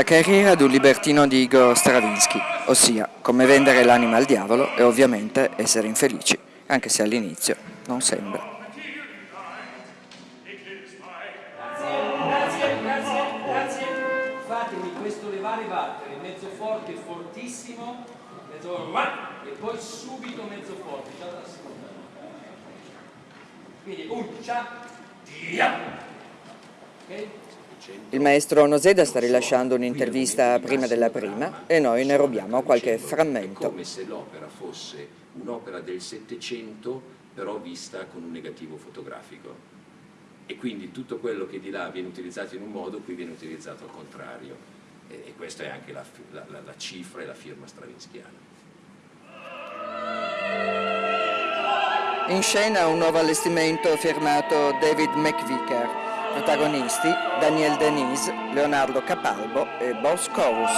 La carriera di un libertino di Igor Stravinsky, ossia come vendere l'anima al diavolo e ovviamente essere infelici, anche se all'inizio non sembra. Grazie, grazie, grazie. Fatemi questo levare battere, mezzo forte, fortissimo, mezzo e poi subito mezzo forte, già dalla seconda. Quindi un ciao, ok? Il maestro Noseda sta rilasciando un'intervista prima della prima e noi ne rubiamo qualche È frammento. come se l'opera fosse un'opera del Settecento, però vista con un negativo fotografico. E quindi tutto quello che di là viene utilizzato in un modo, qui viene utilizzato al contrario. E, questa è anche la- la- la cifra e la firma stravinskiana. In scena un nuovo allestimento firmato David McVicker. Protagonisti Daniel Denise, Leonardo Capalbo e Boss Chorus.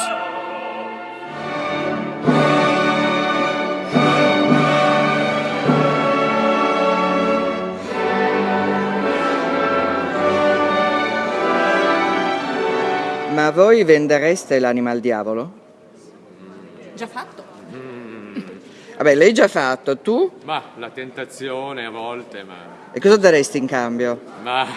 Ma voi vendereste l'anima al diavolo? Già fatto. Vabbè, l'hai già fatto, tu? Ma la tentazione a volte, ma... E cosa daresti in cambio? ma...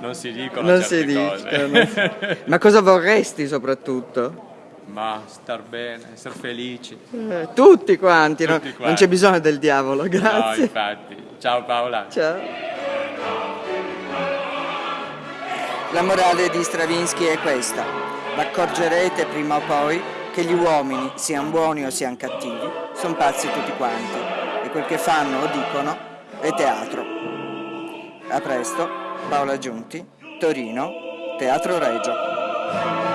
non si dicono Non si cose. dicono. Ma cosa vorresti soprattutto? ma star bene, essere felici. Eh, tutti quanti, no? Tutti quanti. non c'è bisogno del diavolo, No, grazie. infatti. Ciao Paola. Ciao. La morale di Stravinsky è questa. Accorgerete prima o poi che gli uomini, siano buoni o siano cattivi, sono pazzi tutti quanti e quel che fanno o dicono è teatro. A presto, Paola Giunti, Torino, Teatro Regio.